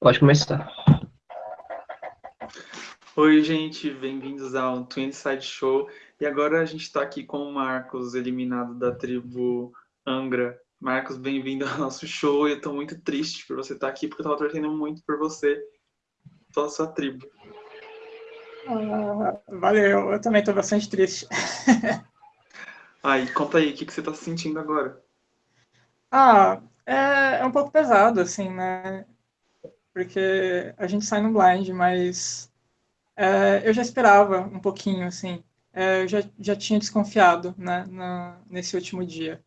Pode começar. Oi, gente, bem-vindos ao Twin Side Show. E agora a gente está aqui com o Marcos, eliminado da tribo Angra. Marcos, bem-vindo ao nosso show. Eu estou muito triste por você estar aqui, porque eu estava torcendo muito por você, pela sua tribo. Ah, valeu, eu também estou bastante triste. Aí, conta aí, o que, que você está sentindo agora? Ah, é, é um pouco pesado, assim, né? Porque a gente sai no blind, mas é, eu já esperava um pouquinho, assim. É, eu já, já tinha desconfiado, né, na, nesse último dia.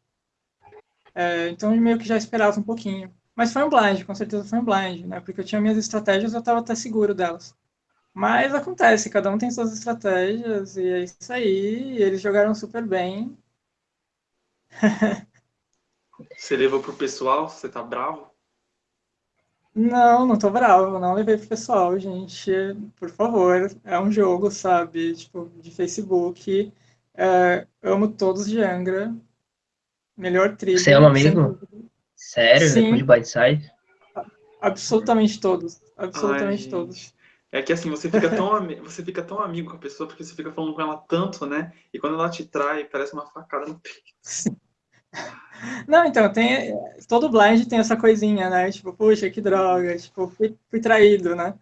É, então, meio que já esperava um pouquinho. Mas foi um blind, com certeza foi um blind, né? Porque eu tinha minhas estratégias, eu estava até seguro delas. Mas acontece, cada um tem suas estratégias, e é isso aí. eles jogaram super bem. Você levou pro pessoal? Você tá bravo? Não, não tô bravo, não levei pro pessoal, gente. Por favor, é um jogo, sabe? Tipo, de Facebook. É, amo todos de Angra. Melhor trilha. Você é um amigo? Sério? Sim. Depois de Blindside? Absolutamente todos. Absolutamente Ai, todos. É que assim, você fica, tão, você fica tão amigo com a pessoa porque você fica falando com ela tanto, né? E quando ela te trai, parece uma facada no peito. Não, então, tem, todo blind tem essa coisinha, né? Tipo, puxa, que droga, tipo, fui, fui traído, né?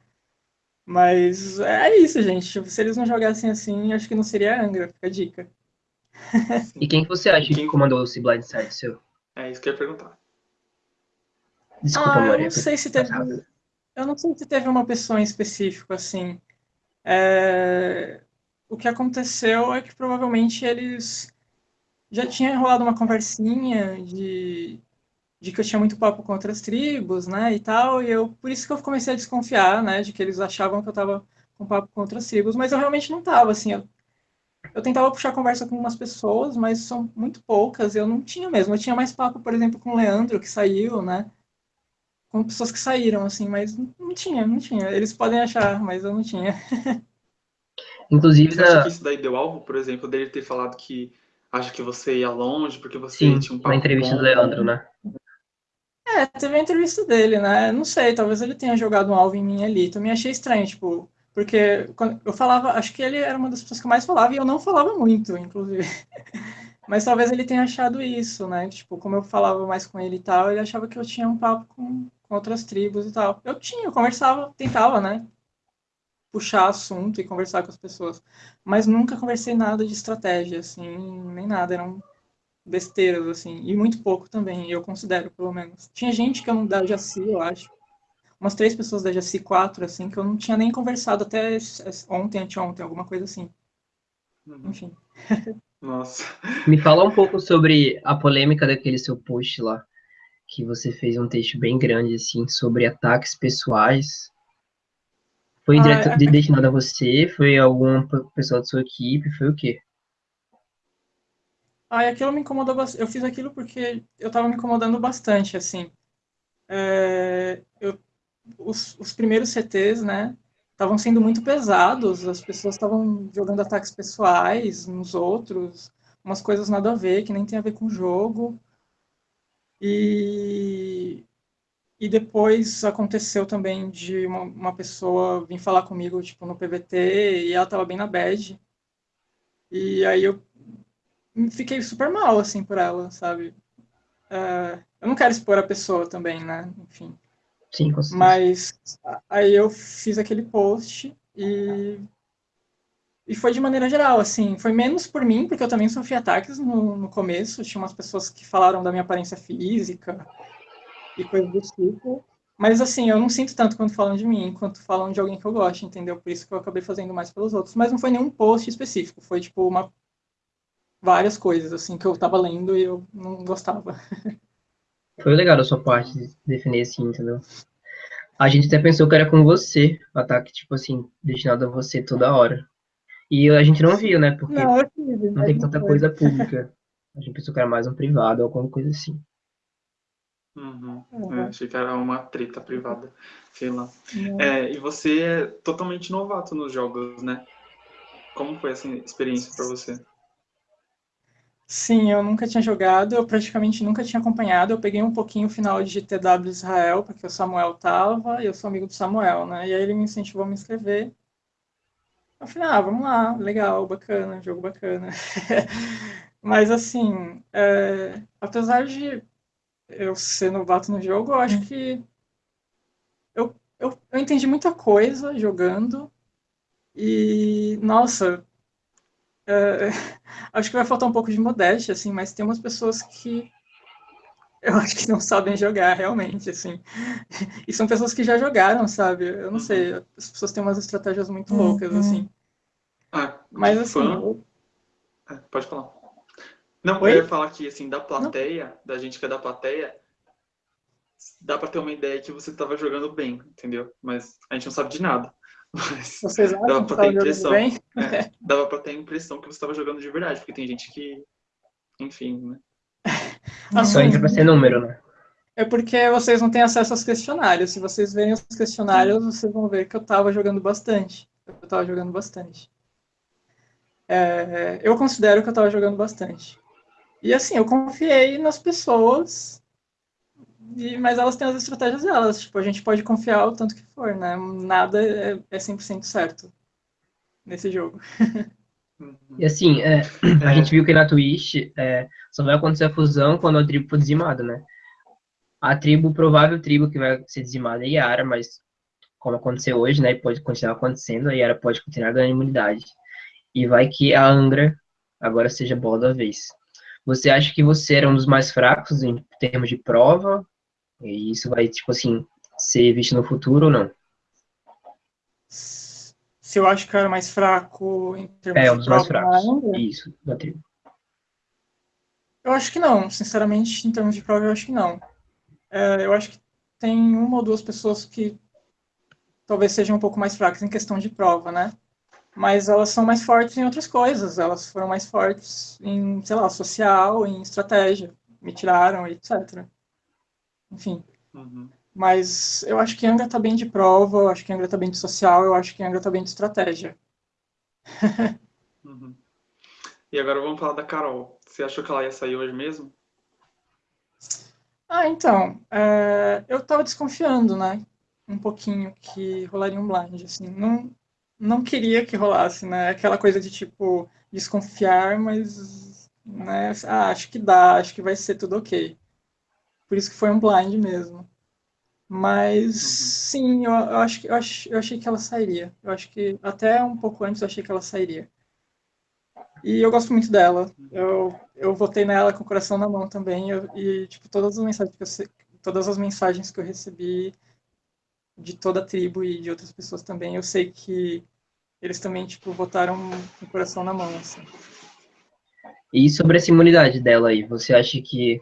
Mas é isso, gente. Tipo, se eles não jogassem assim, acho que não seria Angra, fica a dica. E quem que você acha que Quem- comandou esse Blindside seu? É isso que eu ia perguntar. Desculpa, Ah, eu Maria. não sei se teve, eu não sei se teve uma pessoa em específico, assim. É, o que aconteceu é que provavelmente eles já tinha rolado uma conversinha de, de que eu tinha muito papo com outras tribos, né, e tal, e eu, por isso que eu comecei a desconfiar, né, de que eles achavam que eu tava com papo com outras tribos, mas eu realmente não tava, assim, eu, eu tentava puxar conversa com umas pessoas, mas são muito poucas, eu não tinha mesmo, eu tinha mais papo, por exemplo, com o Leandro, que saiu, né, com pessoas que saíram, assim, mas não tinha, não tinha, eles podem achar, mas eu não tinha. Inclusive, Você acha que isso daí deu alvo, por exemplo, dele ter falado que acha que você ia longe porque você sim, tinha um na papo entrevista bom? do Leandro, né? É, teve a entrevista dele, né? Não sei, talvez ele tenha jogado um alvo em mim ali. Também achei estranho, tipo, porque quando eu falava, acho que ele era uma das pessoas que mais falava e eu não falava muito, inclusive. Mas talvez ele tenha achado isso, né? Tipo, como eu falava mais com ele e tal, ele achava que eu tinha um papo com, com outras tribos e tal. Eu tinha, eu conversava, tentava, né? Puxar assunto e conversar com as pessoas. Mas nunca conversei nada de estratégia, assim, nem nada. Eram besteiras, assim, e muito pouco também, eu considero, pelo menos. Tinha gente que eu não da Jaci, eu acho. Umas três pessoas da Jaci, quatro, assim, que eu não tinha nem conversado até ontem, anteontem, alguma coisa assim. Uhum. Enfim. Nossa. Me fala um pouco sobre a polêmica daquele seu post lá, que você fez um texto bem grande, assim, sobre ataques pessoais. Foi Ah, direto, é- de- destinado a você? Foi alguma pe- pessoa da sua equipe? Foi o quê? Aí aquilo me incomodou bastante. Eu fiz aquilo porque eu tava me incomodando bastante, assim. É, eu, os, os primeiros CTs, né, estavam sendo muito pesados, as pessoas estavam jogando ataques pessoais nos outros, umas coisas nada a ver, que nem tem a ver com o jogo. E, e depois aconteceu também de uma, uma pessoa vir falar comigo, tipo, no PVT, e ela tava bem na bad. E aí eu fiquei super mal, assim, por ela, sabe? É, eu não quero expor a pessoa também, né? Enfim. Sim, com certeza. Mas aí eu fiz aquele post e, e foi de maneira geral, assim. Foi menos por mim, porque eu também sofri ataques no, no começo. Tinha umas pessoas que falaram da minha aparência física e coisas do tipo. Mas, assim, eu não sinto tanto quando falam de mim, quanto falam de alguém que eu gosto, entendeu? Por isso que eu acabei fazendo mais pelos outros. Mas não foi nenhum post específico. Foi, tipo, uma várias coisas, assim, que eu tava lendo e eu não gostava. Foi legal da sua parte de definir assim, entendeu? A gente até pensou que era com você, o ataque, tipo assim, destinado a você toda hora. E a gente não viu, né? Porque Não, não não tanta coisa pública. A gente pensou que era mais um privado ou alguma coisa assim. Uhum. Uhum. É, achei que era uma treta privada, sei lá. Não. É, e você é totalmente novato nos jogos, né? Como foi essa experiência para você? Sim, eu nunca tinha jogado, eu praticamente nunca tinha acompanhado. Eu peguei um pouquinho o final de TW Israel, porque o Samuel tava, e eu sou amigo do Samuel, né? E aí ele me incentivou a me inscrever. Eu falei, ah, vamos lá, legal, bacana, jogo bacana. Mas assim, é, apesar de eu ser novato no jogo, eu acho que eu, eu, eu entendi muita coisa jogando. E, nossa, é, acho que vai faltar um pouco de modéstia, assim, mas tem umas pessoas que eu acho que não sabem jogar realmente, assim. E são pessoas que já jogaram, sabe? Eu não sei, as pessoas têm umas estratégias muito loucas, uhum. assim. Ah, Mas assim. Eu... É, pode falar. Não, Oi? eu ia falar que, assim, da plateia, não. da gente que é da plateia, dá pra ter uma ideia que você tava jogando bem, entendeu? Mas a gente não sabe de nada. Mas Vocês acham dava pra ter impressão. Bem? É, dava pra ter a impressão que você estava jogando de verdade, porque tem gente que. Enfim, né? Só entra pra ser número, né? É porque vocês não têm acesso aos questionários. Se vocês verem os questionários, vocês vão ver que eu estava jogando bastante. Eu estava jogando bastante. É, eu considero que eu estava jogando bastante. E assim, eu confiei nas pessoas, e, mas elas têm as estratégias delas. Tipo, a gente pode confiar o tanto que for, né? Nada é, é 100% certo nesse jogo. E assim, é, a gente viu que na Twitch é, só vai acontecer a fusão quando a tribo for dizimada, né? A tribo, provável tribo que vai ser dizimada é Yara, mas como aconteceu hoje, né? Pode continuar acontecendo, a Yara pode continuar ganhando imunidade. E vai que a Angra agora seja bola da vez. Você acha que você era um dos mais fracos em termos de prova? E isso vai, tipo assim, ser visto no futuro ou não? Se eu acho que eu era mais fraco em termos é, um dos de mais fracos. Isso, da tribo. Eu acho que não, sinceramente, em termos de prova, eu acho que não. É, eu acho que tem uma ou duas pessoas que talvez sejam um pouco mais fracas em questão de prova, né? Mas elas são mais fortes em outras coisas. Elas foram mais fortes em, sei lá, social, em estratégia. Me tiraram, etc. Enfim. Uhum. Mas eu acho que Angra tá bem de prova, eu acho que Angra tá bem de social, eu acho que Angra tá bem de estratégia. uhum. E agora vamos falar da Carol. Você achou que ela ia sair hoje mesmo? Ah, então, é, eu tava desconfiando, né? um pouquinho que rolaria um blind, assim. Não, não queria que rolasse, né? Aquela coisa de, tipo, desconfiar, mas, né? Ah, acho que dá, acho que vai ser tudo ok. Por isso que foi um blind mesmo. Mas, uhum. sim, eu, eu, acho, eu, acho, eu achei que ela sairia. Eu acho que até um pouco antes eu achei que ela sairia. E eu gosto muito dela. Eu, eu votei nela com o coração na mão também. Eu, e, tipo, todas as mensagens que eu, todas as mensagens que eu recebi de toda a tribo e de outras pessoas também, eu sei que eles também, tipo, votaram com o coração na mão, assim. E sobre essa imunidade dela aí, você acha que...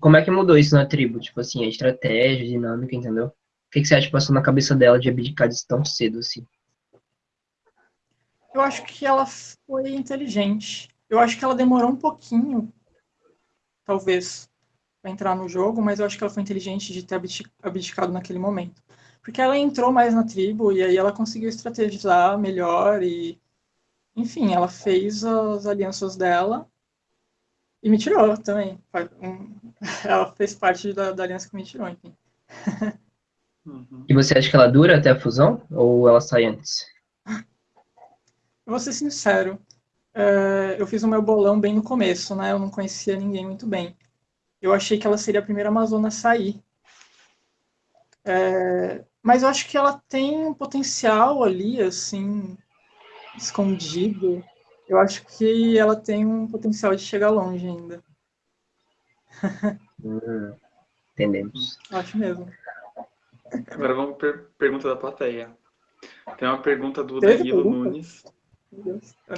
Como é que mudou isso na tribo? Tipo assim, a estratégia, a dinâmica, entendeu? O que, que você acha que passou na cabeça dela de abdicar disso tão cedo, assim? Eu acho que ela foi inteligente. Eu acho que ela demorou um pouquinho, talvez, para entrar no jogo, mas eu acho que ela foi inteligente de ter abdicado naquele momento porque ela entrou mais na tribo e aí ela conseguiu estrategizar melhor e, enfim, ela fez as alianças dela e me tirou também. Ela fez parte da, da aliança que me tirou, enfim. Uhum. E você acha que ela dura até a fusão ou ela sai antes? Eu vou ser sincero, é, eu fiz o meu bolão bem no começo, né? Eu não conhecia ninguém muito bem. Eu achei que ela seria a primeira Amazona a sair. É, mas eu acho que ela tem um potencial ali, assim, escondido. Eu acho que ela tem um potencial de chegar longe ainda. Hum, entendemos. Acho mesmo. Agora vamos para pergunta da plateia. Tem uma pergunta do teve Danilo pergunta? Nunes.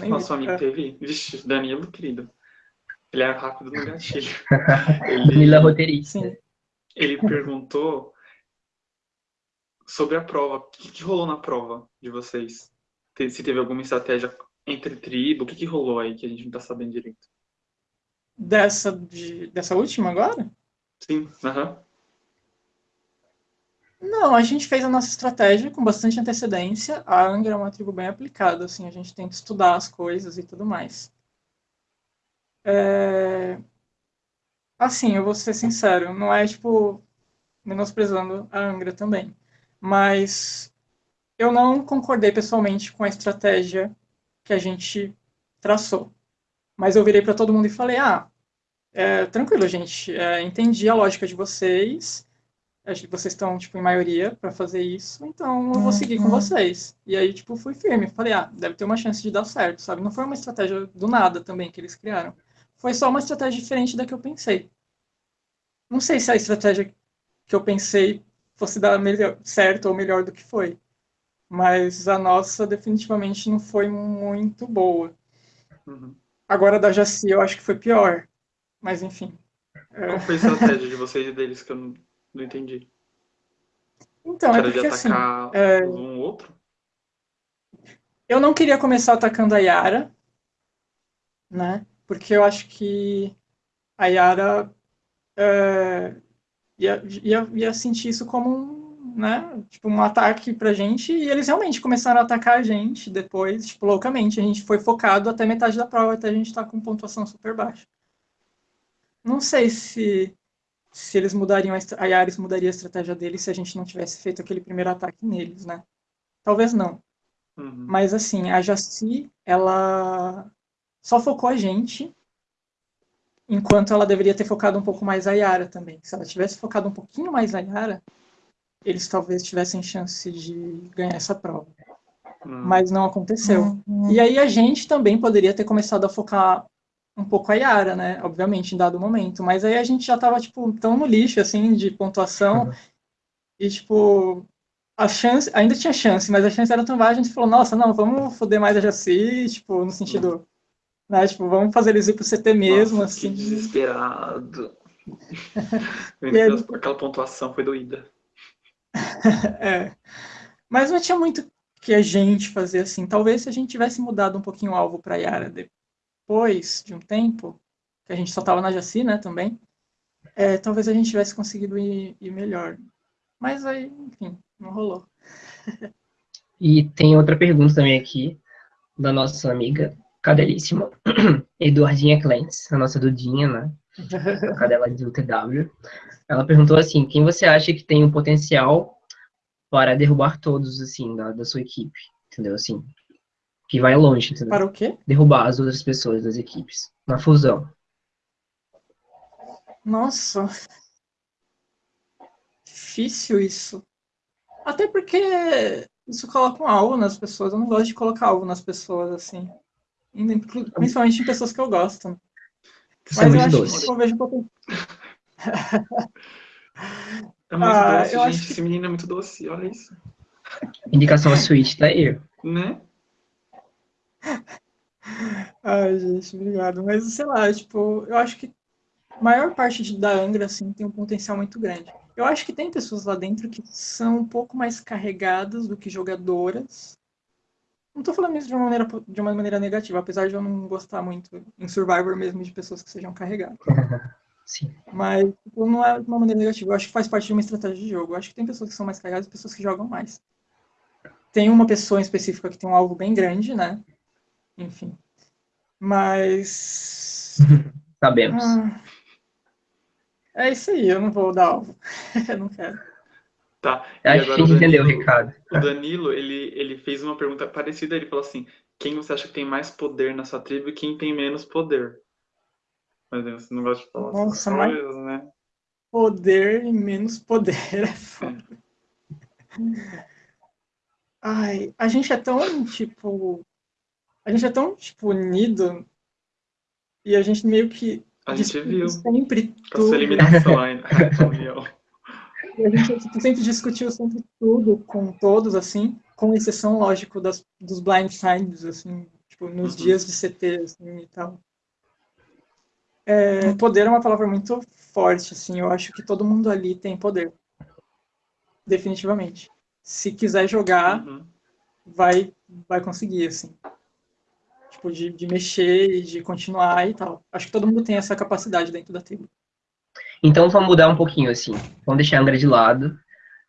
Nosso amigo é. teve. Vixe, Danilo, querido. Ele é rápido no gatilho. Ele, Danilo é roteirista. Ele perguntou sobre a prova. O que, que rolou na prova de vocês? Se teve alguma estratégia entre tribo, o que, que rolou aí que a gente não tá sabendo direito? Dessa, de, dessa última agora? Sim, aham. Uhum. Não, a gente fez a nossa estratégia com bastante antecedência. A Angra é uma tribo bem aplicada, assim, a gente tenta estudar as coisas e tudo mais. É... Assim, eu vou ser sincero, não é, tipo, menosprezando a Angra também, mas eu não concordei pessoalmente com a estratégia que a gente traçou. Mas eu virei para todo mundo e falei: ah, é, tranquilo, gente, é, entendi a lógica de vocês, acho que vocês estão, tipo, em maioria para fazer isso, então eu vou seguir com uhum. vocês. E aí, tipo, fui firme, falei: ah, deve ter uma chance de dar certo, sabe? Não foi uma estratégia do nada também que eles criaram. Foi só uma estratégia diferente da que eu pensei. Não sei se a estratégia que eu pensei fosse dar melhor, certo ou melhor do que foi mas a nossa definitivamente não foi muito boa. Uhum. Agora da Jaci eu acho que foi pior, mas enfim. É. Qual foi a estratégia de vocês e deles que eu não, não entendi? Então, é Era é porque, de atacar assim, é... um outro? Eu não queria começar atacando a Yara, né? Porque eu acho que a Yara é, ia, ia, ia sentir isso como um né, tipo, um ataque pra gente, e eles realmente começaram a atacar a gente depois, tipo, loucamente. A gente foi focado até metade da prova, até a gente estar tá com pontuação super baixa. Não sei se, se eles mudariam, a Yaris mudaria a estratégia deles se a gente não tivesse feito aquele primeiro ataque neles, né? Talvez não. Uhum. Mas, assim, a Jaci, ela só focou a gente, enquanto ela deveria ter focado um pouco mais a Yara também. Se ela tivesse focado um pouquinho mais a Yara, eles talvez tivessem chance de ganhar essa prova. Hum. Mas não aconteceu. Hum. E aí a gente também poderia ter começado a focar um pouco a Yara, né? Obviamente, em dado momento. Mas aí a gente já tava, tipo, tão no lixo, assim, de pontuação. Uhum. E, tipo, a chance... Ainda tinha chance, mas a chance era tão baixa, a gente falou, nossa, não, vamos foder mais a Jaci, tipo, no sentido... Né, tipo, vamos fazer eles ir pro CT mesmo, nossa, assim. desesperado. aí, aquela pontuação foi doída. é. Mas não tinha muito que a gente fazer assim. Talvez se a gente tivesse mudado um pouquinho o alvo para Yara depois de um tempo, que a gente só estava na Jaci, né, também, é, talvez a gente tivesse conseguido ir, ir melhor. Mas aí, enfim, não rolou. e tem outra pergunta também aqui, da nossa amiga cadelíssima, Eduardinha Clentes, a nossa Dudinha, né? A cadela do TW. Ela perguntou assim: quem você acha que tem um potencial para derrubar todos, assim, da, da sua equipe? Entendeu? Assim, que vai longe, entendeu? Para o quê? Derrubar as outras pessoas das equipes. Na fusão. Nossa. Difícil isso. Até porque isso coloca um alvo nas pessoas. Eu não gosto de colocar alvo nas pessoas, assim. Principalmente em pessoas que eu gosto. Mas eu acho doce. que eu vejo potencial. É muito ah, doce, gente. Que... Esse menino é muito doce, olha isso. Indicação a Switch tá aí. Né? Ai, gente, obrigado. Mas, sei lá, tipo, eu acho que a maior parte de, da Angra, assim, tem um potencial muito grande. Eu acho que tem pessoas lá dentro que são um pouco mais carregadas do que jogadoras. Não tô falando isso de uma maneira, de uma maneira negativa, apesar de eu não gostar muito em Survivor mesmo de pessoas que sejam carregadas. Sim. Mas tipo, não é de uma maneira negativa. Eu acho que faz parte de uma estratégia de jogo. Eu acho que tem pessoas que são mais carregadas e pessoas que jogam mais. Tem uma pessoa em específica que tem um alvo bem grande, né? Enfim. Mas. Sabemos. Ah, é isso aí, eu não vou dar alvo. eu não quero. Tá. E Acho que a gente entendeu o recado. O Danilo, ele, ele fez uma pergunta parecida. Ele falou assim: quem você acha que tem mais poder na sua tribo e quem tem menos poder? Mas você não gosta de falar Nossa, essas coisas, né? Poder e menos poder é foda. Ai, a gente é tão, tipo. A gente é tão, tipo, unido. E a gente meio que. A gente viu. Sempre tudo. A sua eliminação reunião. E a gente sempre discutiu sempre tudo com todos, assim, com exceção, lógico, das, dos blind signs, assim, tipo, nos uhum. dias de CT, assim, e tal. É, poder é uma palavra muito forte, assim, eu acho que todo mundo ali tem poder. Definitivamente. Se quiser jogar, uhum. vai, vai conseguir, assim. Tipo, de, de mexer e de continuar e tal. Acho que todo mundo tem essa capacidade dentro da tribo. Então vamos mudar um pouquinho, assim. Vamos deixar a Angra de lado.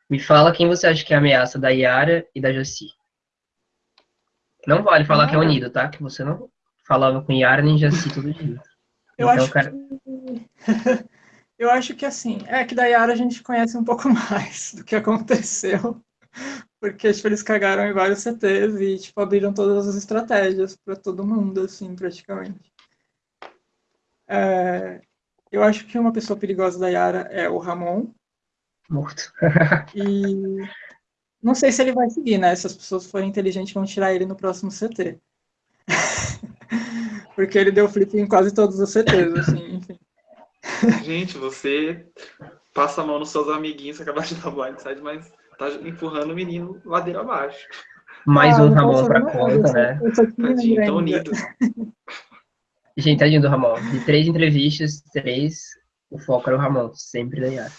Me fala quem você acha que é a ameaça da Yara e da Jaci. Não vale falar ah. que é unido, tá? Que você não falava com Yara nem Jaci todo dia. Eu então, acho cara... que... Eu acho que assim, é que da Yara a gente conhece um pouco mais do que aconteceu. Porque tipo, eles cagaram em vários CTs e tipo, abriram todas as estratégias para todo mundo, assim, praticamente. É, eu acho que uma pessoa perigosa da Yara é o Ramon. Morto. e não sei se ele vai seguir, né? Se as pessoas forem inteligentes, vão tirar ele no próximo CT. Porque ele deu flip em quase todos os CTs, assim, enfim. Gente, você passa a mão nos seus amiguinhos, acabar de dar blindside, mas tá empurrando o menino ladeira abaixo. Mais ah, um Ramon pra conta, né? Tadinho, tão unido. Gente, tadinho do Ramon. De três entrevistas, três, o foco era o Ramon, sempre da Yara.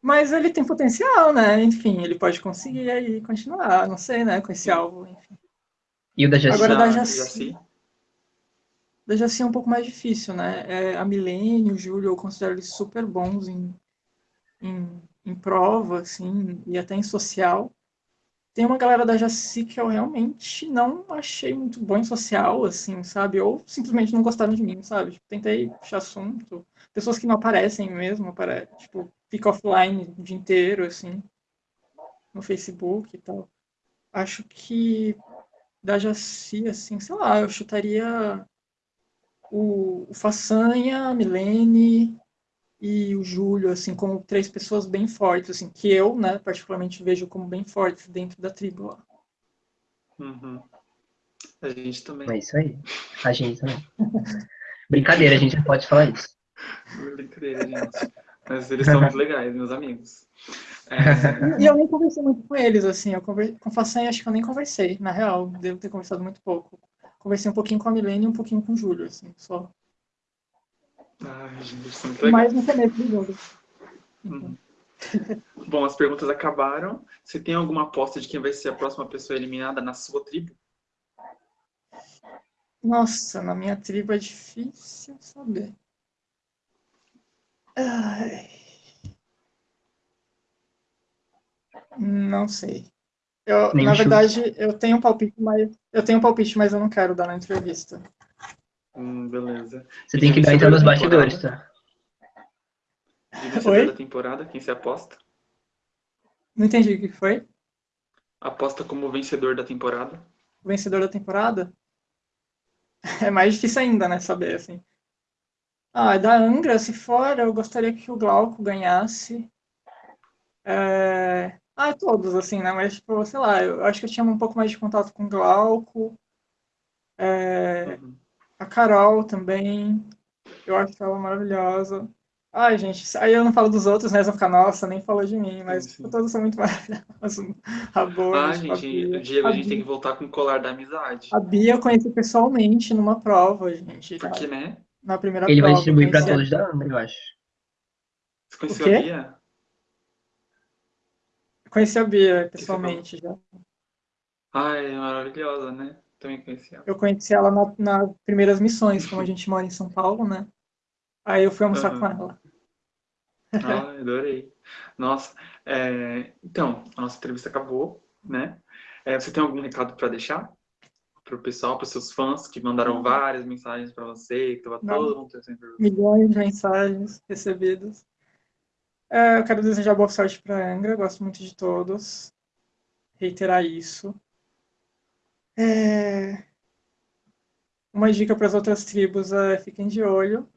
Mas ele tem potencial, né? Enfim, ele pode conseguir aí continuar, não sei, né? Com esse alvo, enfim. E o da Jaci? Agora da Jaci. Da Jaci é um pouco mais difícil, né? É, a Milene, o Júlio, eu considero eles super bons em, em, em prova, assim, e até em social. Tem uma galera da Jaci que eu realmente não achei muito bom em social, assim, sabe? Ou simplesmente não gostaram de mim, sabe? Tipo, tentei puxar assunto. Pessoas que não aparecem mesmo, apare... tipo, fica offline o dia inteiro, assim, no Facebook e tal. Acho que da Jaci, assim, sei lá, eu chutaria o, o Façanha, a Milene, e o Júlio, assim, como três pessoas bem fortes, assim, que eu, né, particularmente vejo como bem fortes dentro da tribo lá. Uhum. A gente também. É isso aí. A gente também. Brincadeira, a gente pode falar isso. Brincadeira, gente. Mas eles são muito legais, meus amigos. É... E eu nem conversei muito com eles, assim. Eu conver... Com Façanha, acho que eu nem conversei, na real. Devo ter conversado muito pouco. Conversei um pouquinho com a Milene e um pouquinho com o Júlio, assim, só. Gente, legal. Mais no começo do jogo. Uhum. Bom, as perguntas acabaram. Você tem alguma aposta de quem vai ser a próxima pessoa eliminada na sua tribo? Nossa, na minha tribo é difícil saber. Ai. Não sei. Eu, na verdade, eu tenho um palpite, mas eu tenho um palpite, mas eu não quero dar na entrevista. Hum, beleza. Você tem que dar então nos bastidores, tá? E vencedor Oi? da temporada, quem se aposta? Não entendi o que foi. Aposta como vencedor da temporada. Vencedor da temporada? É mais difícil ainda, né, saber, assim. Ah, da Angra, se for, eu gostaria que o Glauco ganhasse. É... Ah, todos, assim, né? Mas, tipo, sei lá, eu acho que eu tinha um pouco mais de contato com o Glauco. É... Uhum. A Carol também. Eu acho ela maravilhosa. Ai, gente, aí eu não falo dos outros, né? Vão ficar, nossa, nem falou de mim, mas sim, sim. todos são muito maravilhosos. A Boa, ah, gente, Diego, a, a gente tem que voltar com o colar da amizade. A Bia eu conheci pessoalmente numa prova, gente. Porque, né? Na primeira Ele prova. vai distribuir para todos da Amber, eu acho. Você conheceu a Bia? Eu conheci a Bia pessoalmente já. Ai, é maravilhosa, né? Também conheci ela. Eu conheci ela nas na primeiras missões, como a gente mora em São Paulo, né? Aí eu fui almoçar uhum. com ela. Ah, adorei. Nossa, é... então, a nossa entrevista acabou, né? É, você tem algum recado para deixar? Para o pessoal, para os seus fãs que mandaram várias mensagens para você, que estava todo mundo sempre... Milhões de mensagens recebidas. É, eu quero desejar boa sorte para a Angra, gosto muito de todos. Reiterar isso. É... Uma dica para as outras tribos é fiquem de olho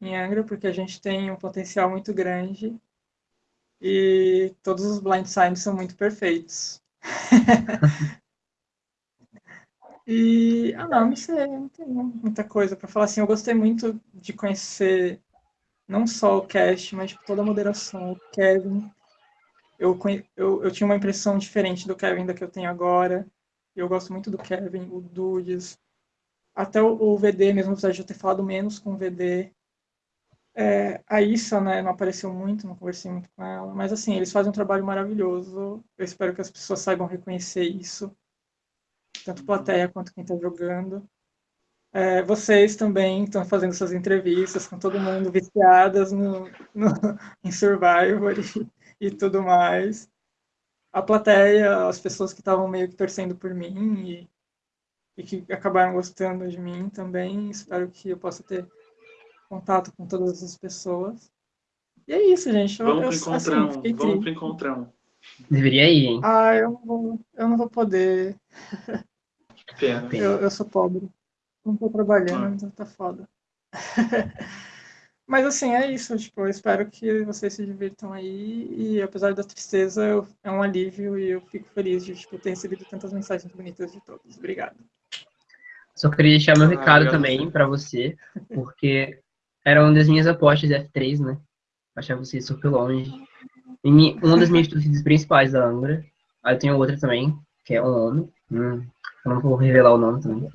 em Angra, porque a gente tem um potencial muito grande e todos os blind signs são muito perfeitos. e, ah, não, não sei, não tenho muita coisa para falar. Assim, eu gostei muito de conhecer não só o cast, mas tipo, toda a moderação, o Kevin. Eu, eu, eu tinha uma impressão diferente do Kevin da que eu tenho agora. Eu gosto muito do Kevin, o Dudes. Até o, VD mesmo, apesar de eu ter falado menos com o VD. É, a Issa, né, não apareceu muito, não conversei muito com ela. Mas, assim, eles fazem um trabalho maravilhoso. Eu espero que as pessoas saibam reconhecer isso. Tanto plateia quanto quem está jogando. É, vocês também estão fazendo essas entrevistas com todo mundo viciadas no, no em Survivor e, e tudo mais a plateia, as pessoas que estavam meio que torcendo por mim. E e que acabaram gostando de mim também. Espero que eu possa ter contato com todas essas pessoas. E é isso, gente. Eu, Vamos eu, pro encontrão, assim, vamos pro encontrão. Deveria ir, hein? Ah, eu não vou, eu não vou poder. Que pena. Eu, eu sou pobre. Não tô Ah. trabalhando, então tá foda. Mas assim, é isso. Tipo, eu espero que vocês se divirtam aí. E apesar da tristeza, eu- é um alívio e eu fico feliz de tipo, ter recebido tantas mensagens bonitas de todos. Obrigado. Só queria deixar meu Ah, recado obrigado também para você, porque era uma das minhas apostas de F3, né? Achar você super longe. E uma das minhas torcidas principais da Angra. Aí eu tenho outra também, que é um homem. Hum, eu não vou revelar o nome também.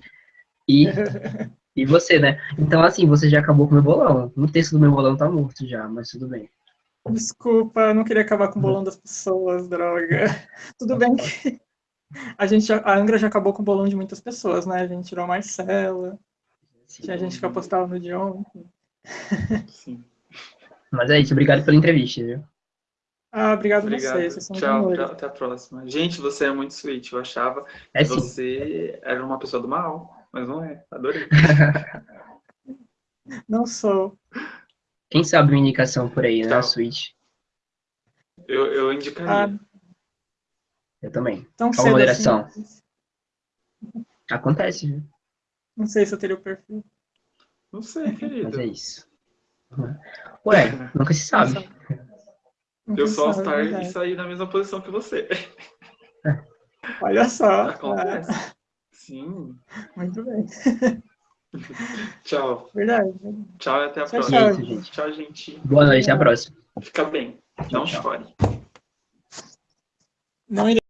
E, e você, né? Então, assim, você já acabou com o meu bolão. Um terço do meu bolão tá morto já, mas tudo bem. Desculpa, eu não queria acabar com o bolão das pessoas, droga. Tudo bem que a gente já- a Angra já acabou com o bolão de muitas pessoas, né? A gente tirou a Marcela, tinha gente que apostava no John. Sim. Mas é isso, obrigado pela entrevista, viu? Ah, obrigado, a Obrigado. vocês, vocês são Tchau, tchau, até a próxima. Gente, você é muito sweet. Eu achava É que sim. você era uma pessoa do mal, mas não é. Adorei. Não sou. Quem sabe uma indicação por aí, né? A Switch. Eu, eu Ah, indicaria. Eu também. tão Qual cedo moderação? assim. Acontece, viu? Não sei se eu teria o perfil. Não sei, querido. Mas é isso. Ué, nunca se sabe. Nunca Eu sou sabe, é All-Star e saí na mesma posição que você. Olha só. Acontece. Ah, Sim. muito bem. Tchau. Verdade. Tchau e até a Tchau, próxima. Isso, gente. Tchau, gente. Boa noite, até a próxima. Fica bem. Não Tchau. chore. Não irei